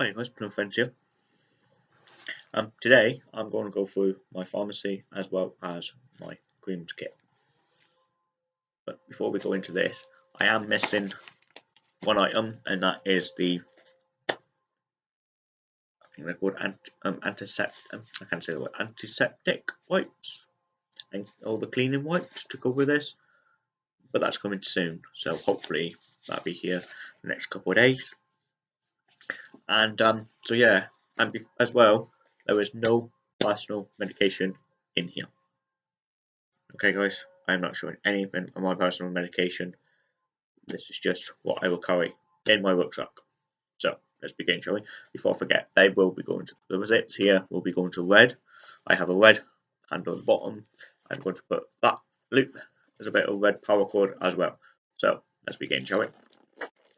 Hi guys, Plum Friends here. Um, today I'm going to go through my pharmacy as well as my creams kit. But before we go into this, I am missing one item, and that is the I think they're called um, antiseptic. Um, I can't say the word antiseptic wipes and all the cleaning wipes to go with this. But that's coming soon, so hopefully that'll be here the next couple of days. And um, so yeah, and as well, there is no personal medication in here. Okay, guys, I am not showing anything of my personal medication. This is just what I will carry in my rucksack. So let's begin, shall we? Before I forget, they will be going to the zips here. Will be going to red. I have a red handle on the bottom. I'm going to put that loop as a bit of red paracord as well. So let's begin, shall we?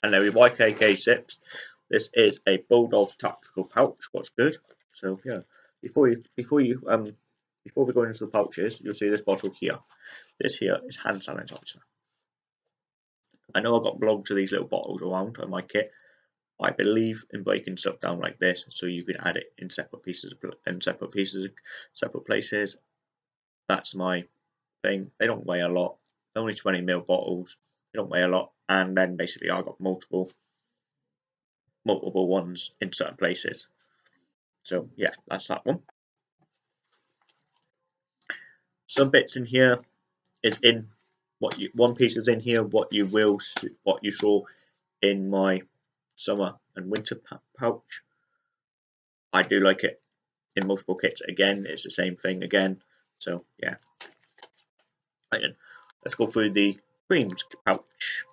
And there we YKK zips. This is a Bulldog tactical pouch. What's good? So yeah, before you before you um before we go into the pouches, you'll see this bottle here. This here is hand sanitizer. I know I've got blogs of these little bottles around on my kit. I believe in breaking stuff down like this, so you can add it in separate pieces, in separate pieces, separate places. That's my thing. They don't weigh a lot. Only 20 ml bottles. They don't weigh a lot. And then basically I got multiple, multiple ones in certain places. So yeah, that's that one. Some bits in here is in what you one piece is in here what you will what you saw in my summer and winter pouch. I do like it in multiple kits again. It's the same thing again. So yeah. Right then, let's go through the creams pouch.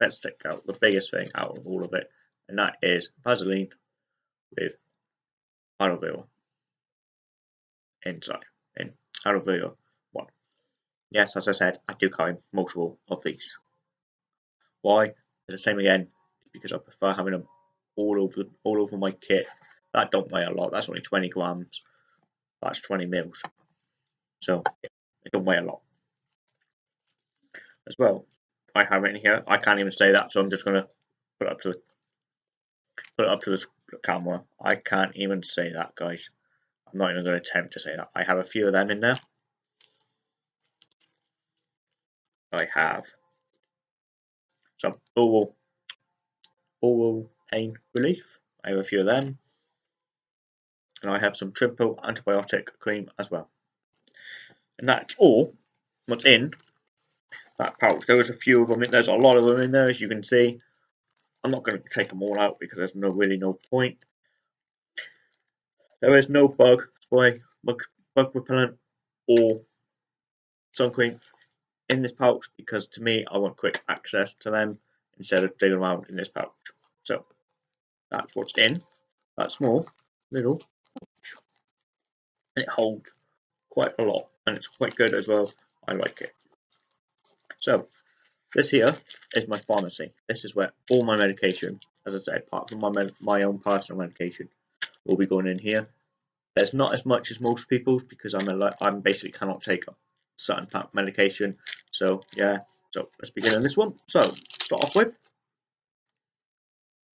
Let's take out the biggest thing out of all of it, and that is Vaseline with aloe vera inside in aloe vera one. Yes, as I said, I do carry multiple of these. Why? The same again, because I prefer having them all over the, all over my kit. That don't weigh a lot. That's only 20 grams. That's 20 mils. So it don't weigh a lot. As well, I have it in here. I can't even say that, so I'm just gonna put up to put it up to the camera. I can't even say that, guys. I'm not even going to attempt to say that. I have a few of them in there. I have some oral, oh, oral oh. oh, pain relief. I have a few of them. And I have some triple antibiotic cream as well. And that's all what's in that pouch. There was a few of them there's a lot of them in there as you can see. I'm not going to take them all out because there's no really no point. There is no bug spray, bug, bug repellent, or sun cream in this pouch because to me I want quick access to them instead of digging around in this pouch. So that's what's in that small little pouch. And it holds quite a lot and it's quite good as well. I like it. So this here is my pharmacy. This is where all my medication, as I said, apart from my my own personal medication, will be going in here. There's not as much as most people's because I'm a I'm basically cannot take a certain type of medication. So yeah, so let's begin on this one. So start off with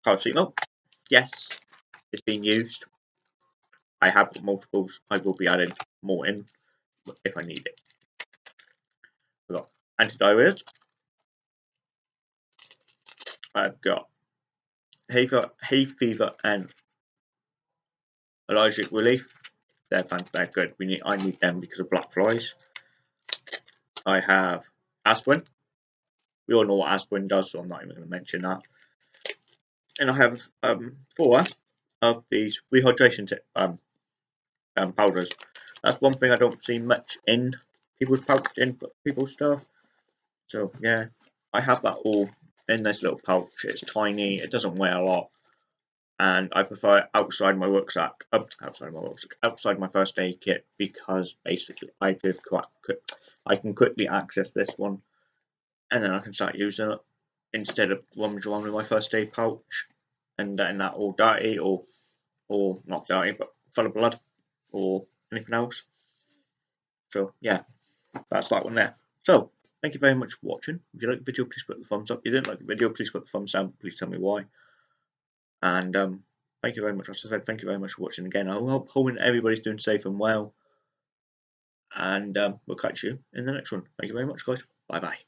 paracetamol. Yes, it's being used. I have multiples. I will be adding more in if I need it. We've got antidiarrheas. I've got hay fever, hay fever and allergic relief. They're fantastic. good. We need I need them because of black flies. I have aspirin. We all know what aspirin does, so I'm not even going to mention that. And I have um, four of these rehydration um, um, powders. That's one thing I don't see much in people's pouch in people's stuff. So yeah, I have that all in this little pouch. It's tiny, it doesn't weigh a lot, and I prefer it outside my rucksack, outside my rucksack, outside my first aid kit because basically I could I can quickly access this one, and then I can start using it instead of rummaging around with my first aid pouch and getting that all dirty or or not dirty but full of blood or anything else. So yeah, that's that one there. So Thank you very much for watching. If you like the video, please put the thumbs up. If you didn't like the video, please put the thumbs down. Please tell me why. And um, thank you very much. As I said, thank you very much for watching again. I hope everybody's doing safe and well. And um, we'll catch you in the next one. Thank you very much, guys. Bye bye.